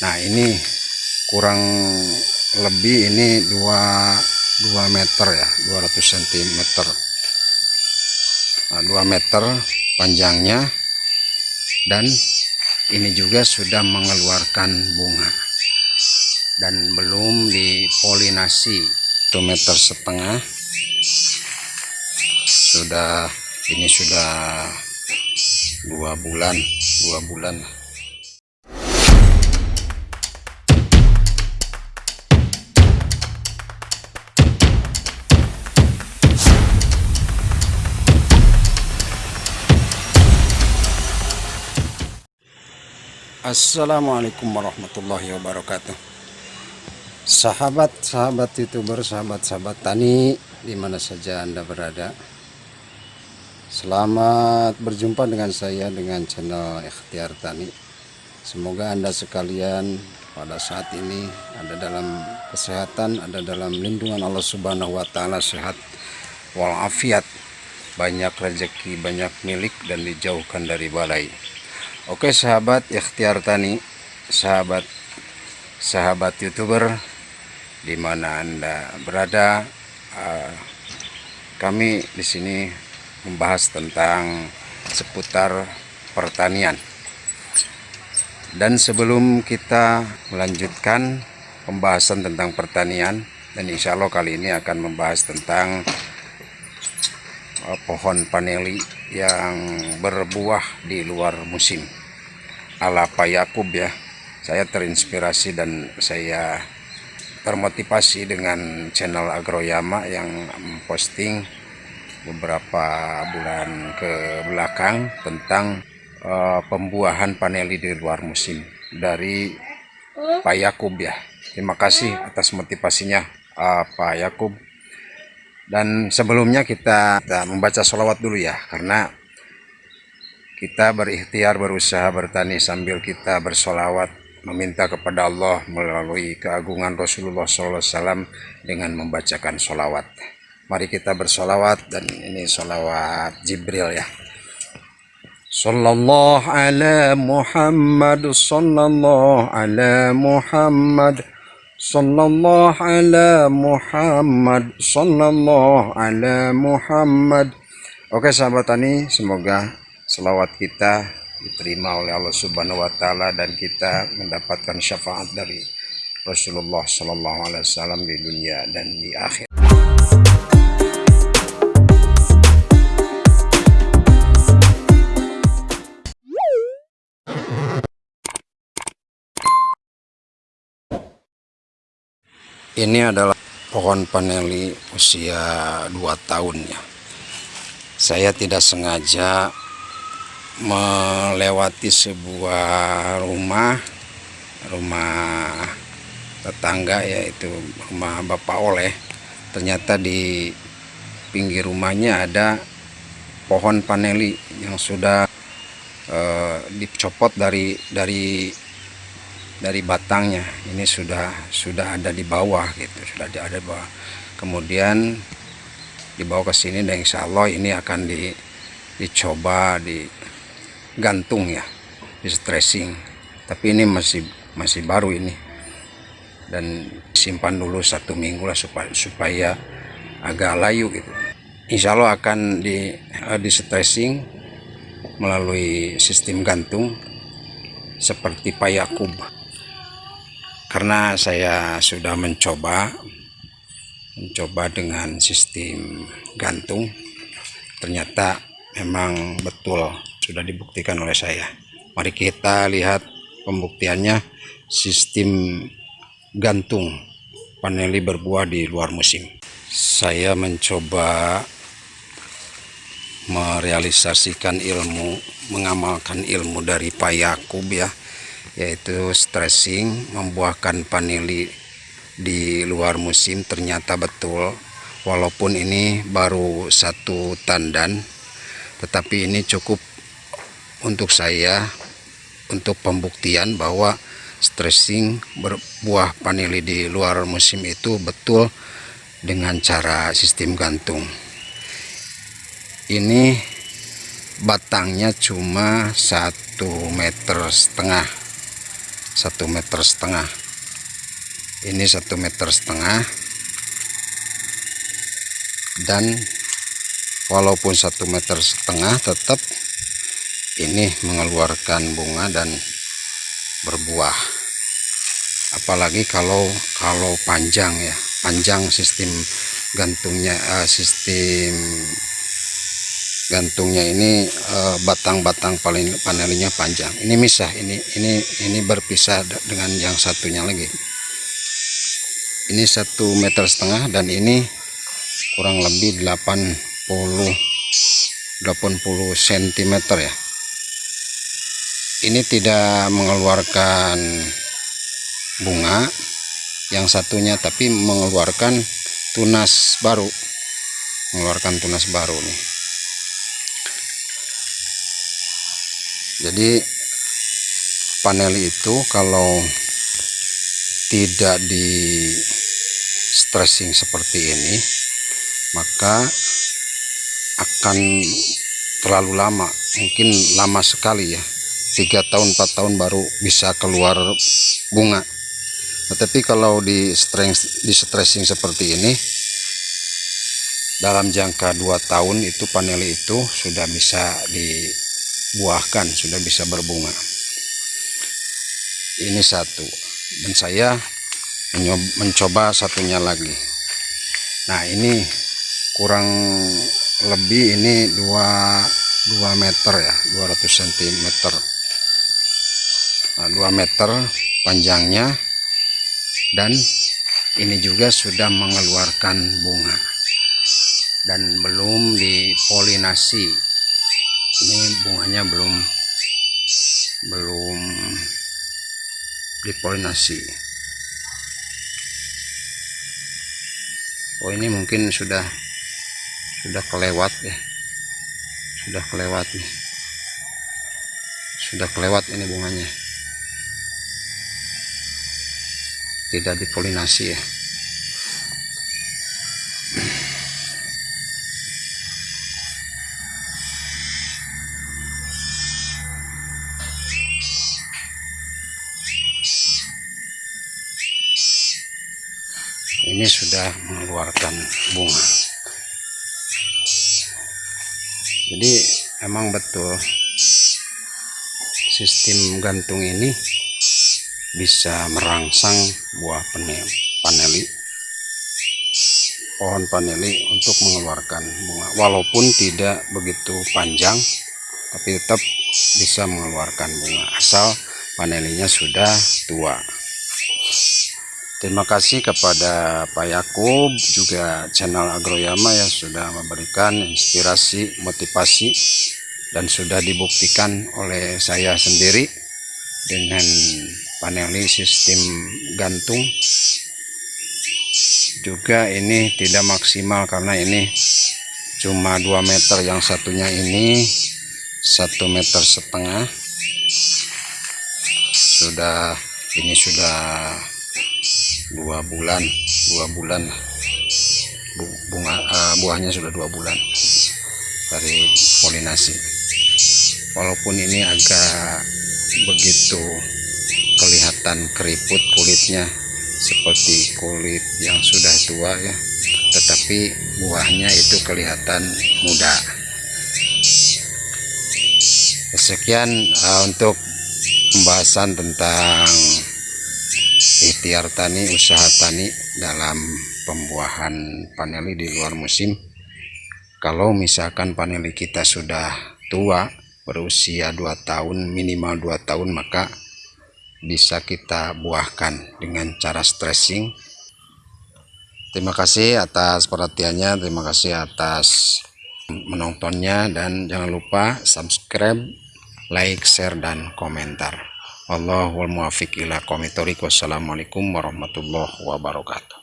nah ini kurang lebih ini 2 2 meter ya 200 cm nah, 2 meter panjangnya dan ini juga sudah mengeluarkan bunga. Dan belum dipolinasi 1 meter setengah. Sudah ini sudah dua bulan dua bulan Assalamualaikum warahmatullahi wabarakatuh. Sahabat-sahabat youtuber, sahabat-sahabat tani Di mana saja anda berada? Selamat berjumpa dengan saya dengan channel Ikhtiar Tani. Semoga anda sekalian pada saat ini ada dalam kesehatan Ada dalam lindungan Allah subhanahu wa ta'ala sehat walafiat. Banyak rezeki, banyak milik dan dijauhkan dari balai Oke sahabat ikhtiar tani sahabat sahabat youtuber di mana anda berada uh, kami di sini membahas tentang seputar pertanian. Dan sebelum kita melanjutkan pembahasan tentang pertanian dan insya Allah kali ini akan membahas tentang pohon paneli yang berbuah di luar musim. Ala Pak Yakub ya. Saya terinspirasi dan saya termotivasi dengan channel Agroyama yang memposting beberapa bulan ke belakang tentang uh, pembuahan paneli di luar musim dari Pak Yakub ya. Terima kasih atas motivasinya uh, Pak Yakub dan sebelumnya kita, kita membaca sholawat dulu ya, karena kita berikhtiar berusaha bertani sambil kita bersolawat meminta kepada Allah melalui keagungan Rasulullah SAW dengan membacakan sholawat. Mari kita bersolawat dan ini sholawat Jibril ya. Sallallahu ala Muhammad Sallallahu ala Muhammad Sallallahu ala Muhammad Sallallahu ala Muhammad. Oke sahabat tani semoga selawat kita diterima oleh Allah subhanahu wa ta'ala dan kita mendapatkan syafaat dari Rasulullah Sallallahu alaihi wasallam di dunia dan di akhir ini adalah pohon paneli usia 2 tahun ya. Saya tidak sengaja melewati sebuah rumah rumah tetangga yaitu rumah Bapak Oleh. Ternyata di pinggir rumahnya ada pohon paneli yang sudah uh, dicopot dari dari dari batangnya. Ini sudah sudah ada di bawah gitu sudah ada di bawah. Kemudian dibawa ke sini dan insya Allah ini akan di, dicoba digantung ya di stressing. Tapi ini masih masih baru ini. Dan simpan dulu satu minggu lah supaya supaya agak layu gitu. Insya Allah akan di, uh, di stressing melalui sistem gantung seperti payakub karena saya sudah mencoba mencoba dengan sistem gantung. Ternyata memang betul sudah dibuktikan oleh saya. Mari kita lihat pembuktiannya sistem gantung paneli berbuah di luar musim. Saya mencoba merealisasikan ilmu mengamalkan ilmu dari Pak Yakub ya yaitu stressing membuahkan paneli di luar musim ternyata betul. Walaupun ini baru satu tandan tetapi ini cukup untuk saya untuk pembuktian bahwa stressing berbuah paneli di luar musim itu betul dengan cara sistem gantung. Ini batangnya cuma satu meter setengah satu meter setengah. Ini satu meter setengah. Dan walaupun satu meter setengah tetap ini mengeluarkan bunga dan berbuah. Apalagi kalau kalau panjang ya. Panjang sistem gantungnya uh, sistem gantungnya ini eh, batang-batang uh, paling panelnya panjang. Ini misah ini ini ini berpisah dengan yang satunya lagi. Ini satu meter setengah dan ini kurang lebih 80 80 cm ya. Ini tidak mengeluarkan bunga yang satunya tapi mengeluarkan tunas baru. Mengeluarkan tunas baru nih jadi panel itu kalau tidak di stressing seperti ini maka akan terlalu lama mungkin lama sekali ya. Tiga tahun empat tahun baru bisa keluar bunga. Tetapi kalau di strength di stressing seperti ini dalam jangka dua tahun itu panel itu sudah bisa dibuahkan sudah bisa berbunga. Ini satu. Dan saya mencoba satunya lagi. Nah ini kurang lebih ini 2 2 meter ya 200 cm nah, 2 meter panjangnya. Dan ini juga sudah mengeluarkan bunga. Dan belum dipolinasi ini bunganya belum belum dipolinasi. Oh ini mungkin sudah sudah kelewat ya. Sudah kelewat nih. Sudah kelewat ini bunganya. Tidak dipolinasi ya ini sudah mengeluarkan bunga. Jadi emang betul sistem gantung ini bisa merangsang buah paneli pohon paneli untuk mengeluarkan bunga. Walaupun tidak begitu panjang tapi tetap bisa mengeluarkan bunga asal panelinya sudah tua Terima kasih kepada Pak Yakub juga channel Agroyama yang sudah memberikan inspirasi, motivasi dan sudah dibuktikan oleh saya sendiri dengan paneli sistem gantung. Juga ini tidak maksimal karena ini cuma 2 meter yang satunya ini satu meter setengah. Sudah ini sudah dua bulan dua bulan bunga uh, buahnya sudah dua bulan dari polinasi. Walaupun ini agak begitu kelihatan keriput kulitnya seperti kulit yang sudah tua ya tetapi buahnya itu kelihatan muda. Sekian uh, untuk pembahasan tentang ikhtiar tani usaha tani dalam pembuahan paneli di luar musim. Kalau misalkan paneli kita sudah tua berusia 2 tahun minimal 2 tahun maka bisa kita buahkan dengan cara stressing terima kasih atas perhatiannya terima kasih atas menontonnya dan jangan lupa subscribe like share dan komentar Allahul muwafiq ila Wassalamualaikum warahmatullahi wabarakatuh.